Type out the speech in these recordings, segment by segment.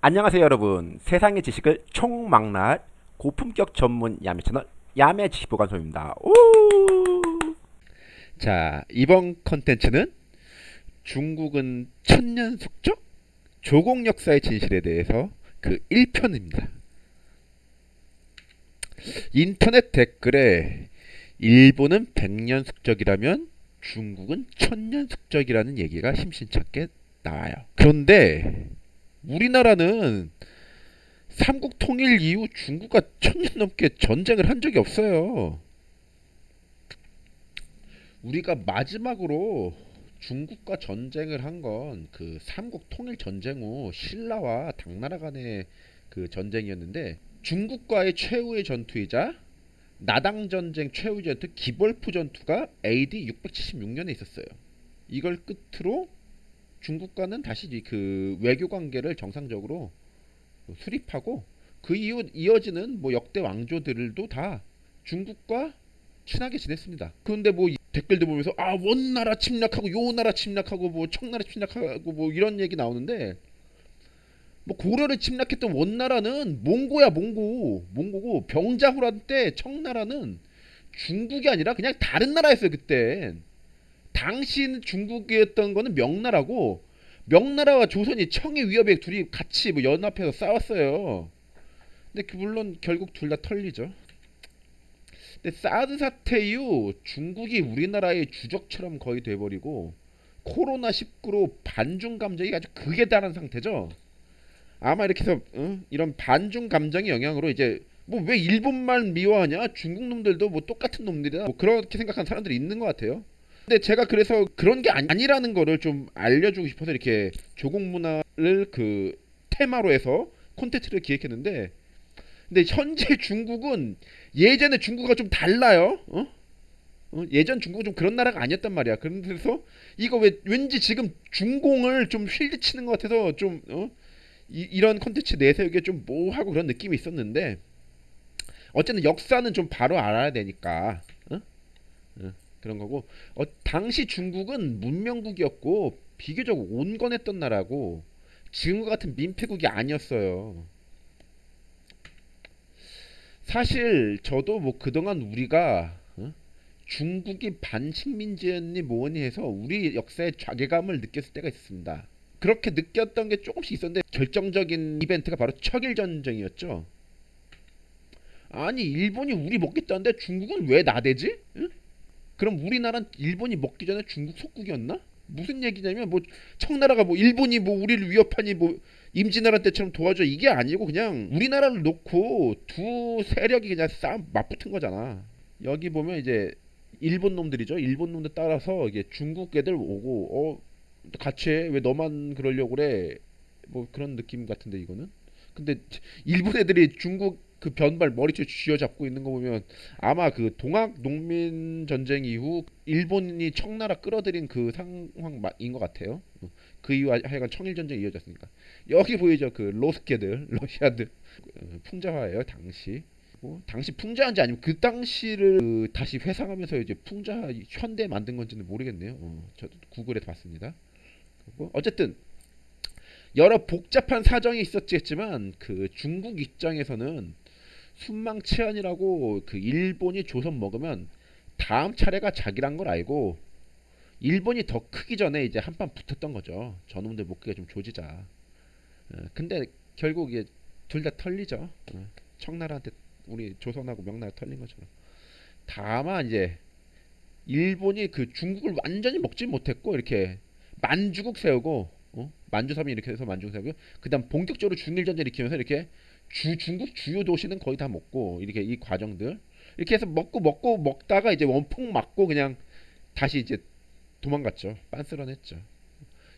안녕하세요 여러분. 세상의 지식을 총망라할 고품격 전문 야매 채널 야매 지식보관소입니다. 오! 자 이번 컨텐츠는 중국은 천년 숙적 조공 역사의 진실에 대해서 그 1편입니다. 인터넷 댓글에 일본은 백년 숙적이라면 중국은 천년 숙적이라는 얘기가 심심찮게 나와요. 그런데 우리나라는 삼국 통일 이후 중국과 천년 넘게 전쟁을 한 적이 없어요. 우리가 마지막으로 중국과 전쟁을 한 건 그 삼국 통일 전쟁 후 신라와 당나라 간의 그 전쟁이었는데 중국과의 최후의 전투이자 나당 전쟁 최후의 전투 기벌프 전투가 AD 676년에 있었어요. 이걸 끝으로 중국과는 다시 그 외교 관계를 정상적으로 수립하고 그 이후 이어지는 뭐 역대 왕조들도 다 중국과 친하게 지냈습니다. 그런데 뭐 댓글들 보면서 아 원나라 침략하고 요 나라 침략하고 뭐 청나라 침략하고 뭐 이런 얘기 나오는데 뭐 고려를 침략했던 원나라는 몽고야 몽고 몽고고 병자호란 때 청나라는 중국이 아니라 그냥 다른 나라였어요 그때 당시 중국이었던 거는 명나라고 명나라와 조선이 청의 위협에 둘이 같이 뭐 연합해서 싸웠어요. 근데 그 물론 결국 둘 다 털리죠. 근데 사드 사태 이후 중국이 우리나라의 주적처럼 거의 돼버리고 코로나 19로 반중 감정이 아주 극에 달한 상태죠. 아마 이렇게 해서 어? 이런 반중 감정의 영향으로 이제 뭐 왜 일본말 미워하냐 중국 놈들도 뭐 똑같은 놈들이다 뭐 그렇게 생각하는 사람들이 있는 것 같아요. 근데 제가 그래서 그런 게 아니라는 거를 좀 알려주고 싶어서 이렇게 조공 문화를 그 테마로 해서 콘텐츠를 기획했는데 근데 현재 중국은 예전에 중국과 좀 달라요. 어? 어? 예전 중국은 좀 그런 나라가 아니었단 말이야. 그래서 이거 왜 왠지 지금 중공을 좀 휠드치는 것 같아서 좀 어? 이, 런 콘텐츠 내세우기에 좀 뭐하고 그런 느낌이 있었는데 어쨌든 역사는 좀 바로 알아야 되니까. 그런 거고 어, 당시 중국은 문명국이었고 비교적 온건했던 나라고 지금과 같은 민폐국이 아니었어요. 사실 저도 뭐 그동안 우리가 어? 중국이 반식민지였니 뭐니 해서 우리 역사에 좌괴감을 느꼈을 때가 있습니다. 그렇게 느꼈던 게 조금씩 있었는데 결정적인 이벤트가 바로 척일 전쟁이었죠. 아니 일본이 우리 먹겠다는데 중국은 왜 나대지? 응? 그럼 우리나라는 일본이 먹기 전에 중국 속국이었나? 무슨 얘기냐면 뭐 청나라가 뭐 일본이 뭐 우리를 위협하니 뭐 임진왜란 때처럼 도와줘 이게 아니고 그냥 우리나라를 놓고 두 세력이 그냥 싸움 맞붙은 거잖아. 여기 보면 이제 일본 놈들이죠. 일본 놈들 따라서 이게 중국 애들 오고 어 같이 해. 왜 너만 그러려고 그래? 뭐 그런 느낌 같은데 이거는. 근데 일본 애들이 중국 그 변발 머리채 쥐어잡고 있는 거 보면 아마 그 동학 농민 전쟁 이후 일본이 청나라 끌어들인 그 상황인 것 같아요. 그 이후 하여간 청일 전쟁이 이어졌으니까 여기 보이죠 그 로스케들 러시아들 어, 풍자화예요 당시. 뭐 당시 풍자한지 아니면 그 당시를 그 다시 회상하면서 이제 풍자 현대 만든 건지는 모르겠네요. 어, 저도 구글에 봤습니다. 어쨌든 여러 복잡한 사정이 있었겠지만 그 중국 입장에서는 순망치안이라고 그 일본이 조선 먹으면 다음 차례가 자기란 걸 알고 일본이 더 크기 전에 이제 한판 붙었던 거죠. 저놈들 목기가 좀 조지자. 어, 근데 결국 이게 둘 다 털리죠. 어, 청나라한테 우리 조선하고 명나라 털린 것처럼. 다만 이제 일본이 그 중국을 완전히 먹지 못했고 이렇게 만주국 세우고 어? 만주섬이 이렇게 해서 만주국 세우고 그다음 본격적으로 중일전쟁 일으키면서 이렇게 주 중국 주요 도시는 거의 다 먹고 이렇게 이 과정들 이렇게 해서 먹고 먹고 먹다가 이제 원폭 맞고 그냥 다시 이제 도망갔죠. 빤스런했죠.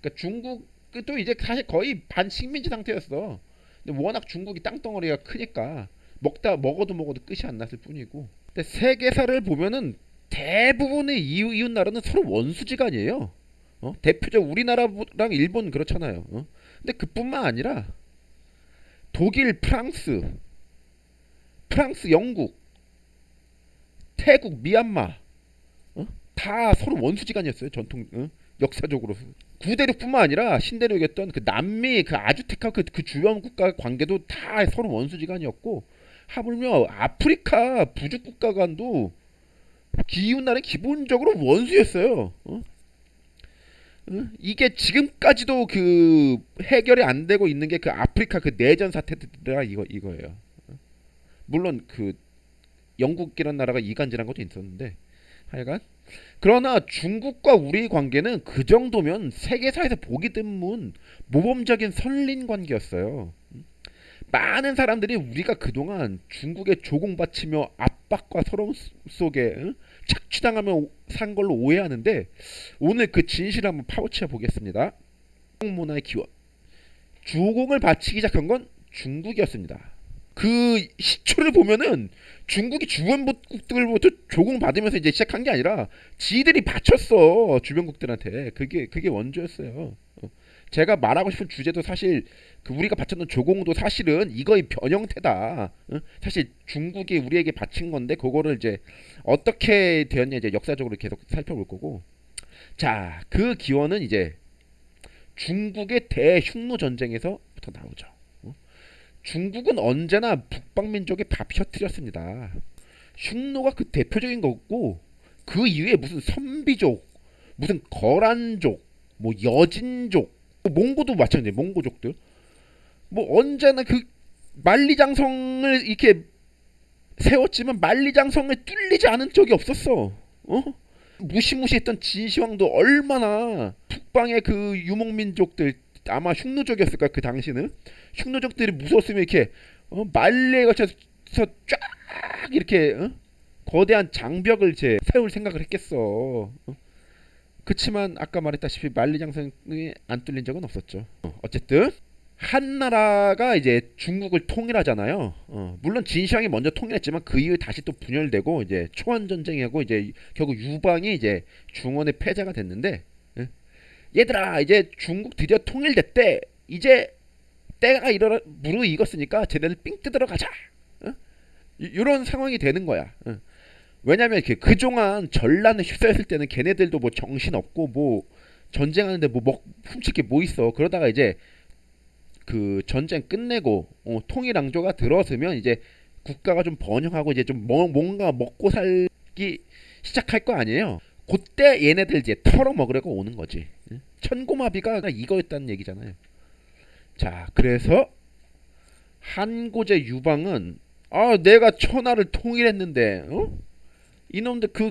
그러니까 중국도 이제 사실 거의 반식민지 상태였어. 근데 워낙 중국이 땅덩어리가 크니까 먹다 먹어도 먹어도 끝이 안 났을 뿐이고. 근데 세계사를 보면은 대부분의 이웃, 이웃 나라는 서로 원수지간이에요. 어? 대표적 우리나라랑 일본 그렇잖아요. 어? 근데 그뿐만 아니라 독일, 프랑스, 프랑스, 영국, 태국, 미얀마 어? 다 서로 원수지간이었어요. 전통 어? 역사적으로 구대륙뿐만 아니라 신대륙이었던 그 남미 그 아주테카 그, 그 주변 국가 관계도 다 서로 원수지간이었고 하물며 아프리카 부족 국가 간도 기운 나라는 기본적으로 원수였어요. 어? 어? 이게 지금까지도 그 해결이 안 되고 있는 게 그 아프리카 그 내전 사태들이라 이거 이거예요. 어? 물론 그 영국이라는 나라가 이간질한 것도 있었는데 하여간 그러나 중국과 우리 관계는 그 정도면 세계사에서 보기 드문 모범적인 선린 관계였어요. 많은 사람들이 우리가 그동안 중국에 조공바치며 압박과 서러움 속에 응? 착취당하며 산 걸로 오해하는데 오늘 그 진실을 한번 파헤쳐 보겠습니다. 문화의 기원. 주공을 바치기 시작한 건 중국이었습니다. 그 시초를 보면은 중국이 주변국들부터 조공 받으면서 이제 시작한 게 아니라 지들이 바쳤어 주변국들한테 그게 그게 원조였어요. 어. 제가 말하고 싶은 주제도 사실 그 우리가 바쳤던 조공도 사실은 이거의 변형태다. 어? 사실 중국이 우리에게 바친 건데 그거를 이제 어떻게 되었냐 이제 역사적으로 계속 살펴볼 거고. 자, 그 기원은 이제 중국의 대흉노 전쟁에서부터 나오죠. 어? 중국은 언제나 북방민족의 밥 혀트렸습니다. 흉노가 그 대표적인 거고 그 이후에 무슨 선비족, 무슨 거란족, 뭐 여진족, 뭐 몽고도 마찬가지. 몽고족들. 뭐 언제나 그 만리장성을 이렇게 세웠지만 만리장성을 뚫리지 않은 적이 없었어. 어? 무시무시했던 진시황도 얼마나 북방의 그 유목민족들 아마 흉노족이었을까 그 당시는 흉노족들이 무서웠으면 이렇게 어? 말리에 거쳐서 쫙 이렇게 어? 거대한 장벽을 이제 세울 생각을 했겠어. 어? 그치만 아까 말했다시피 만리장성이 안 뚫린 적은 없었죠. 어, 어쨌든 한 나라가 이제 중국을 통일하잖아요. 어, 물론 진시황이 먼저 통일했지만 그 이후에 다시 또 분열되고 이제 초원 전쟁하고 이제 결국 유방이 이제 중원의 패자가 됐는데 예? 얘들아 이제 중국 드디어 통일됐대. 이제 때가 이러 무르익었으니까 쟤네들 삥 뜯으러 가자. 어? 이런 상황이 되는 거야. 어. 왜냐면 이렇게 그동안 전란을 휩싸였을 때는 걔네들도 뭐 정신 없고 뭐 전쟁하는데 뭐 먹, 훔칠 게 뭐 있어. 그러다가 이제 그 전쟁 끝내고 어, 통일왕조가 들어서면 이제 국가가 좀 번영하고 이제 좀 뭐, 뭔가 먹고 살기 시작할 거 아니에요. 그때 얘네들 이제 털어 먹으려고 오는 거지. 천고마비가 이거였다는 얘기잖아요. 자, 그래서 한고제 유방은 아 내가 천하를 통일했는데 어? 이놈들 그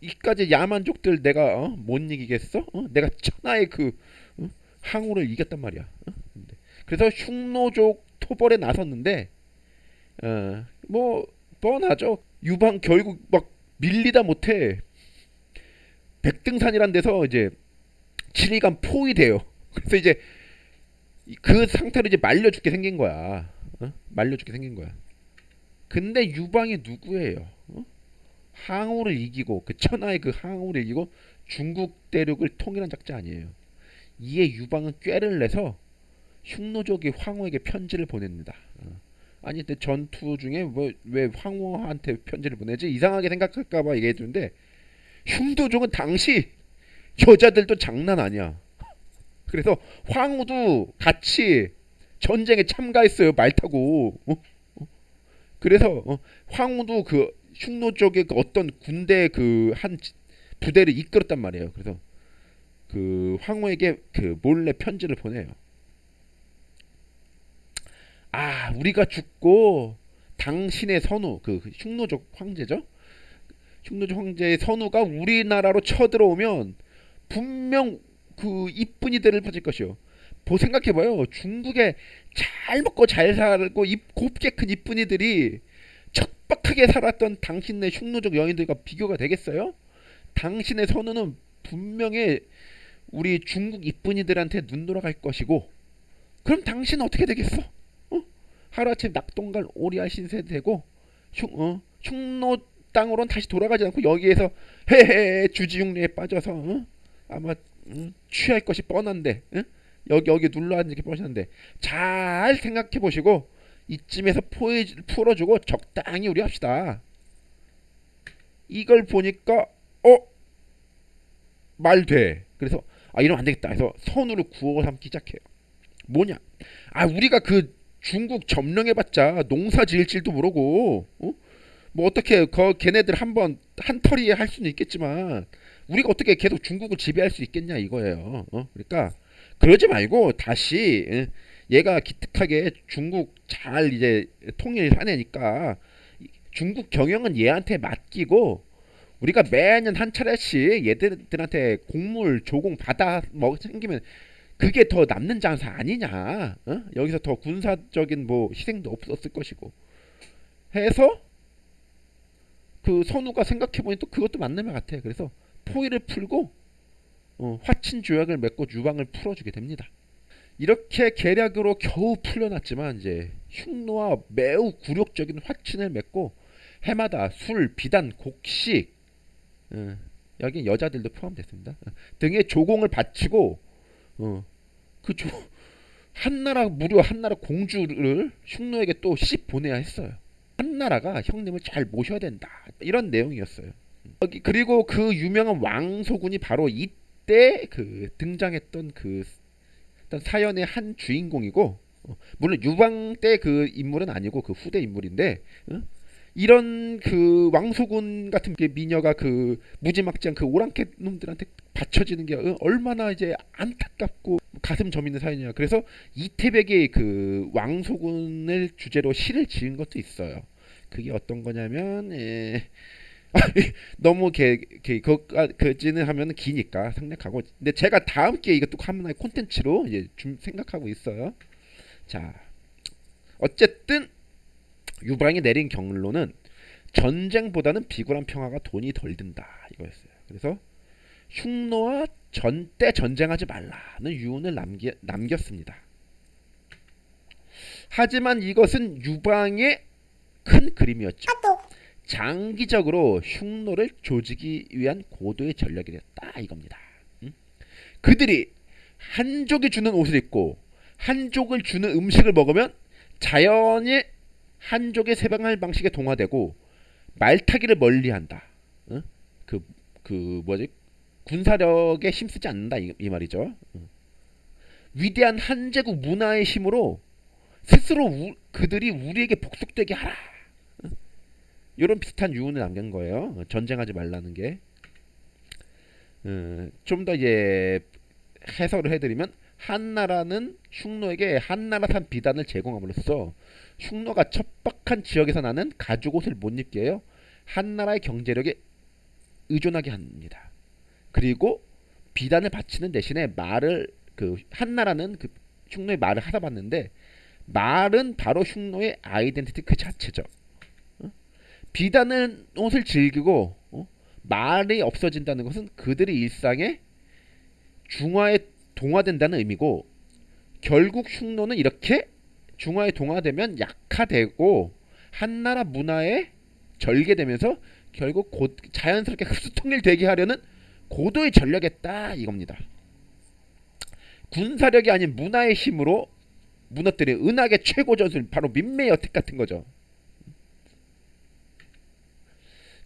이까지 야만족들 내가 어? 못 이기겠어? 어? 내가 천하의 그 어? 항우를 이겼단 말이야. 어? 그래서 흉노족 토벌에 나섰는데 어, 뭐 뻔하죠. 유방 결국 막 밀리다 못해 백등산이란 데서 이제 지리간 포위돼요. 그래서 이제 그 상태로 이제 말려 죽게 생긴 거야. 어? 말려 죽게 생긴 거야. 근데 유방이 누구예요? 어? 항우를 이기고 그 천하의 그 항우를 이기고 중국 대륙을 통일한 작자 아니에요. 이에 유방은 꾀를 내서 흉노족이 황후에게 편지를 보냅니다. 어. 아니 근데 전투 중에 뭐왜 황후한테 편지를 보내지 이상하게 생각할까봐 얘기해주는데 흉노족은 당시 여자들도 장난 아니야. 그래서 황후도 같이 전쟁에 참가했어요 말 타고. 어? 어? 그래서 어, 황후도 그 흉노족의 그 어떤 군대 그 한 부대를 이끌었단 말이에요. 그래서 그 황후에게 그 몰래 편지를 보내요. 아 우리가 죽고 당신의 선우 그 흉노족 황제죠. 흉노족 황제의 선우가 우리나라로 쳐들어오면 분명 그 이쁜 이들을 빠질 것이요. 보 생각해봐요. 중국에 잘 먹고 잘 살고 입 곱게 큰 이쁜이들이 척박하게 살았던 당신네 흉노족 여인들과 비교가 되겠어요? 당신의 선우는 분명히 우리 중국 이쁜이들한테 눈 돌아갈 것이고 그럼 당신은 어떻게 되겠어? 어? 하루아침 낙동강 오리알 신세 되고 흉, 어? 흉노 땅으로는 다시 돌아가지 않고 여기에서 헤헤 주지육리에 빠져서 어? 아마 음, 취할 것이 뻔한데 어? 여기 여기 눌러 앉는 게 뻔한데 잘 생각해 보시고 이쯤에서 포해, 풀어주고 적당히 우리 합시다. 이걸 보니까 어? 말 돼. 그래서 아 이러면 안 되겠다 해서 선으로 구워 삼기 시작해요. 뭐냐? 아 우리가 그 중국 점령해봤자 농사 지을 줄도 모르고 어? 뭐 어떻게 그 걔네들 한번 한 털이에 할 수는 있겠지만 우리가 어떻게 계속 중국을 지배할 수 있겠냐 이거예요. 어? 그러니까 그러지 말고 다시 예, 얘가 기특하게 중국 잘 이제 통일하내니까 중국 경영은 얘한테 맡기고 우리가 매년 한 차례씩 얘들한테 곡물 조공 받아 먹 생기면 그게 더 남는 장사 아니냐? 어? 여기서 더 군사적인 뭐 희생도 없었을 것이고 해서 그 선우가 생각해 보니 또 그것도 맞는 말 같아. 그래서 포위를 풀고 어, 화친 조약을 맺고 유방을 풀어주게 됩니다. 이렇게 계략으로 겨우 풀려났지만 이제 흉노와 매우 굴욕적인 화친을 맺고 해마다 술, 비단, 곡식 어, 여기 여자들도 포함됐습니다. 어, 등의 조공을 바치고 어, 그 조, 한나라 무려 한나라 공주를 흉노에게 또 씹 보내야 했어요. 한나라가 형님을 잘 모셔야 된다 이런 내용이었어요. 여기 그리고 그 유명한 왕소군이 바로 이때 그 등장했던 그 어떤 사연의 한 주인공이고 어, 물론 유방 때 그 인물은 아니고 그 후대 인물인데 어? 이런 그 왕소군 같은 게 미녀가 그 무지막지한 그 오랑캐 놈들한테 받쳐지는 게 어, 얼마나 이제 안타깝고 가슴 저미는 사연이야. 그래서 이태백이 그 왕소군을 주제로 시를 지은 것도 있어요. 그게 어떤 거냐면 예. 너무 개, 개, 그까지는 하면 기니까 생략하고 근데 제가 다음 기회에 이것도 하나의 콘텐츠로 이제 좀 생각하고 있어요. 자, 어쨌든 유방이 내린 경로는 전쟁보다는 비굴한 평화가 돈이 덜 든다 이거였어요. 그래서 흉노와 전때 전쟁하지 말라는 유언을 남기, 남겼습니다. 하지만 이것은 유방의 큰 그림이었죠. 장기적으로 흉노를 조지기 위한 고도의 전략이 됐다 이겁니다. 응? 그들이 한족이 주는 옷을 입고 한족을 주는 음식을 먹으면 자연히 한족의 세방할 방식에 동화되고 말타기를 멀리한다. 응? 그, 그 뭐지? 군사력에 힘쓰지 않는다 이, 이 말이죠. 응. 위대한 한제국 문화의 힘으로 스스로 우, 그들이 우리에게 복속되게 하라. 이런 비슷한 유언을 남긴 거예요. 전쟁하지 말라는 게. 어, 좀더 이제 해설을 해드리면 한나라는 흉노에게 한나라산 비단을 제공함으로써 흉노가 척박한 지역에서 나는 가죽 옷을 못 입게 해요. 한나라의 경제력에 의존하게 합니다. 그리고 비단을 바치는 대신에 말을 그 한나라는 그 흉노의 말을 하다 봤는데 말은 바로 흉노의 아이덴티티 그 자체죠. 비단은 옷을 즐기고 어? 말이 없어진다는 것은 그들의 일상에 중화에 동화된다는 의미고 결국 흉노는 이렇게 중화에 동화되면 약화되고 한나라 문화에 절개되면서 결국 곧 자연스럽게 흡수 통일되게 하려는 고도의 딱 이겁니다. 군사력이 아닌 문화의 힘으로 무너뜨린 은하계 최고 전술 바로 민매 여택 같은 거죠.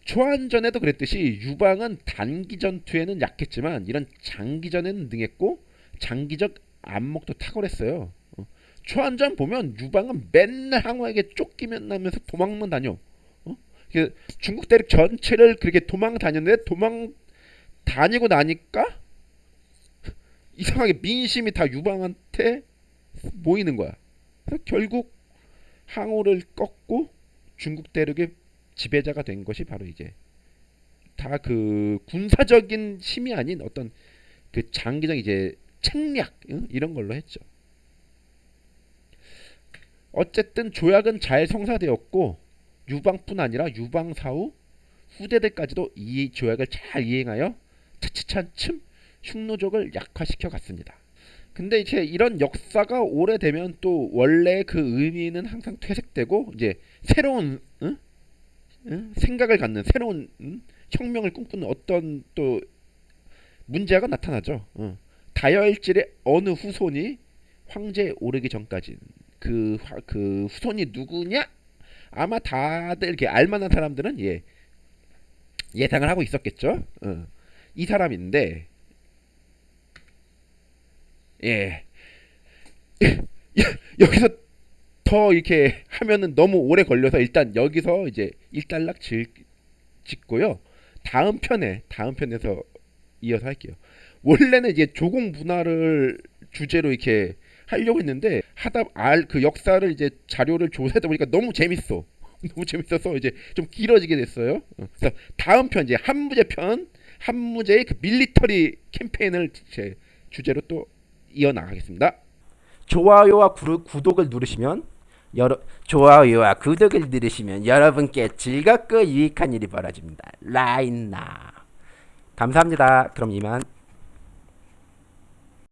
초안전에도 그랬듯이 유방은 단기 전투에는 약했지만 이런 장기전에는 능했고 장기적 안목도 탁월했어요. 어. 초안전 보면 유방은 맨날 항우에게 쫓기면 나면서 도망만 다녀. 어? 중국 대륙 전체를 그렇게 도망 다녔는데 도망 다니고 나니까 이상하게 민심이 다 유방한테 모이는 거야. 그래서 결국 항우를 꺾고 중국 대륙의 지배자가 된 것이 바로 이제 다 그 군사적인 힘이 아닌 어떤 그 장기적 이제 책략 응? 이런 걸로 했죠. 어쨌든 조약은 잘 성사되었고 유방뿐 아니라 유방 사후 후대들까지도 이 조약을 잘 이행하여 차츰차츰 흉노족을 약화시켜 갔습니다. 근데 이제 이런 역사가 오래되면 또 원래 그 의미는 항상 퇴색되고 이제 새로운? 생각을 갖는 새로운 응? 혁명을 꿈꾸는 어떤 또 문제가 나타나죠. 어. 다혈질의 어느 후손이 황제에 오르기 전까지 그, 그 후손이 누구냐? 아마 다들 이렇게 알만한 사람들은 예 예상을 하고 있었겠죠. 어. 이 사람인데 예. 여기서 더 이렇게 하면은 너무 오래 걸려서 일단 여기서 이제 일단락 질, 짓고요. 다음 편에 다음 편에서 이어서 할게요. 원래는 이제 조공 문화를 주제로 이렇게 하려고 했는데 하다 알 그 역사를 이제 자료를 조사하다 보니까 너무 재밌어. 너무 재밌어서 이제 좀 길어지게 됐어요. 어, 그래서 다음 편 이제 한무제 편 한무제의 그 밀리터리 캠페인을 제 주제로 또 이어 나가겠습니다. 좋아요와 구, 구독을 누르시면 여러 좋아요와 구독을 누르시면 여러분께 즐겁고 유익한 일이 벌어집니다. 라인나 감사합니다. 그럼 이만